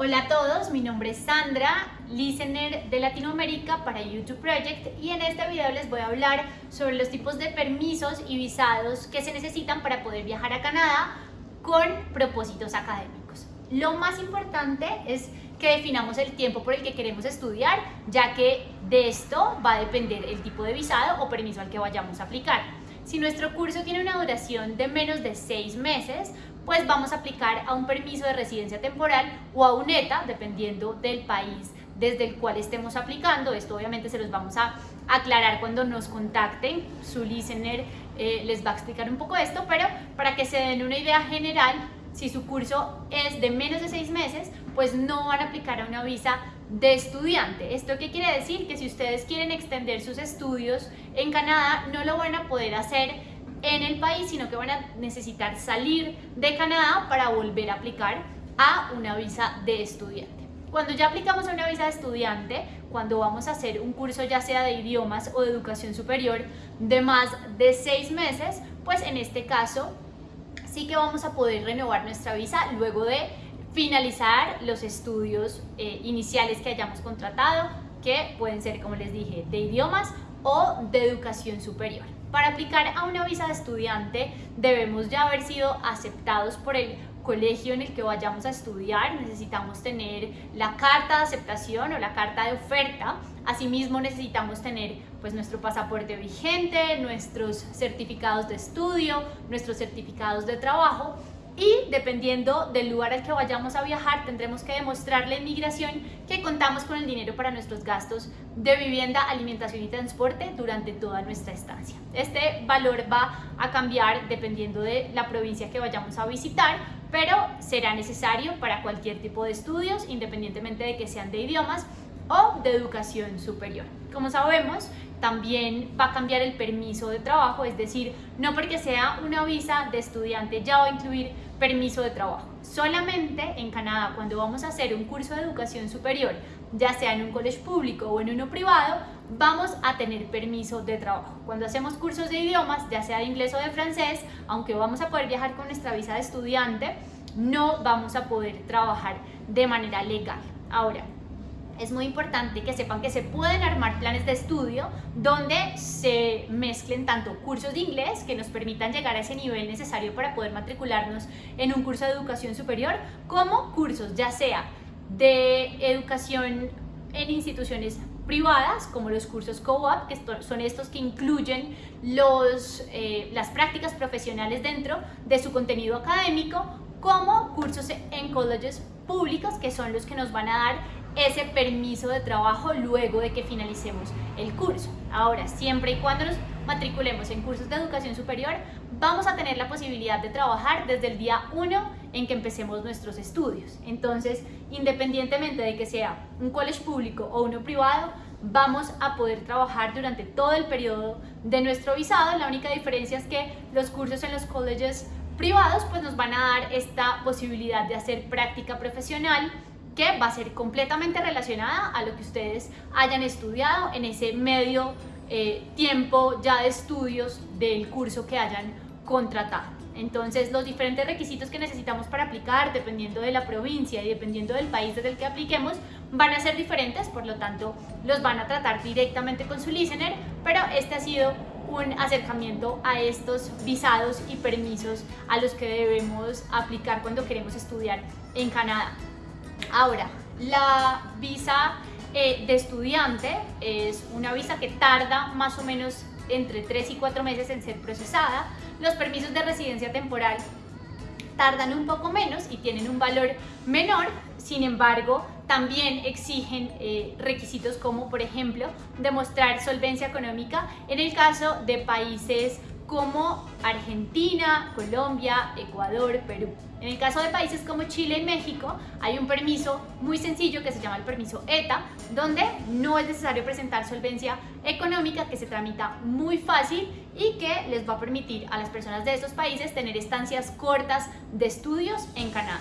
Hola a todos, mi nombre es Sandra, listener de Latinoamérica para YouTube Project y en este video les voy a hablar sobre los tipos de permisos y visados que se necesitan para poder viajar a Canadá con propósitos académicos. Lo más importante es que definamos el tiempo por el que queremos estudiar, ya que de esto va a depender el tipo de visado o permiso al que vayamos a aplicar. Si nuestro curso tiene una duración de menos de seis meses, pues vamos a aplicar a un permiso de residencia temporal o a un ETA, dependiendo del país desde el cual estemos aplicando. Esto obviamente se los vamos a aclarar cuando nos contacten. Su listener eh, les va a explicar un poco esto, pero para que se den una idea general, si su curso es de menos de seis meses, pues no van a aplicar a una visa de estudiante. ¿Esto qué quiere decir? Que si ustedes quieren extender sus estudios en Canadá, no lo van a poder hacer en el país, sino que van a necesitar salir de Canadá para volver a aplicar a una visa de estudiante. Cuando ya aplicamos a una visa de estudiante, cuando vamos a hacer un curso ya sea de idiomas o de educación superior de más de seis meses, pues en este caso sí que vamos a poder renovar nuestra visa luego de finalizar los estudios eh, iniciales que hayamos contratado, que pueden ser, como les dije, de idiomas o de educación superior. Para aplicar a una visa de estudiante debemos ya haber sido aceptados por el colegio en el que vayamos a estudiar, necesitamos tener la carta de aceptación o la carta de oferta, asimismo necesitamos tener pues nuestro pasaporte vigente, nuestros certificados de estudio, nuestros certificados de trabajo y dependiendo del lugar al que vayamos a viajar tendremos que demostrarle a inmigración que contamos con el dinero para nuestros gastos de vivienda, alimentación y transporte durante toda nuestra estancia. Este valor va a cambiar dependiendo de la provincia que vayamos a visitar, pero será necesario para cualquier tipo de estudios, independientemente de que sean de idiomas o de educación superior. Como sabemos, también va a cambiar el permiso de trabajo, es decir, no porque sea una visa de estudiante ya va a incluir permiso de trabajo. Solamente en Canadá, cuando vamos a hacer un curso de educación superior, ya sea en un colegio público o en uno privado, vamos a tener permiso de trabajo. Cuando hacemos cursos de idiomas, ya sea de inglés o de francés, aunque vamos a poder viajar con nuestra visa de estudiante, no vamos a poder trabajar de manera legal. Ahora, es muy importante que sepan que se pueden armar planes de estudio donde se mezclen tanto cursos de inglés que nos permitan llegar a ese nivel necesario para poder matricularnos en un curso de educación superior, como cursos ya sea de educación en instituciones privadas, como los cursos co-op, que son estos que incluyen los, eh, las prácticas profesionales dentro de su contenido académico, como cursos en colleges públicos, que son los que nos van a dar ese permiso de trabajo luego de que finalicemos el curso. Ahora, siempre y cuando nos matriculemos en cursos de educación superior, vamos a tener la posibilidad de trabajar desde el día 1 en que empecemos nuestros estudios. Entonces, independientemente de que sea un college público o uno privado, vamos a poder trabajar durante todo el periodo de nuestro visado. La única diferencia es que los cursos en los colleges privados pues nos van a dar esta posibilidad de hacer práctica profesional que va a ser completamente relacionada a lo que ustedes hayan estudiado en ese medio eh, tiempo ya de estudios del curso que hayan contratado. Entonces, los diferentes requisitos que necesitamos para aplicar, dependiendo de la provincia y dependiendo del país desde el que apliquemos, van a ser diferentes, por lo tanto, los van a tratar directamente con su listener, pero este ha sido un acercamiento a estos visados y permisos a los que debemos aplicar cuando queremos estudiar en Canadá. Ahora, la visa eh, de estudiante es una visa que tarda más o menos entre 3 y 4 meses en ser procesada. Los permisos de residencia temporal tardan un poco menos y tienen un valor menor, sin embargo, también exigen eh, requisitos como, por ejemplo, demostrar solvencia económica en el caso de países como Argentina, Colombia, Ecuador, Perú. En el caso de países como Chile y México, hay un permiso muy sencillo que se llama el permiso ETA, donde no es necesario presentar solvencia económica, que se tramita muy fácil y que les va a permitir a las personas de estos países tener estancias cortas de estudios en Canadá.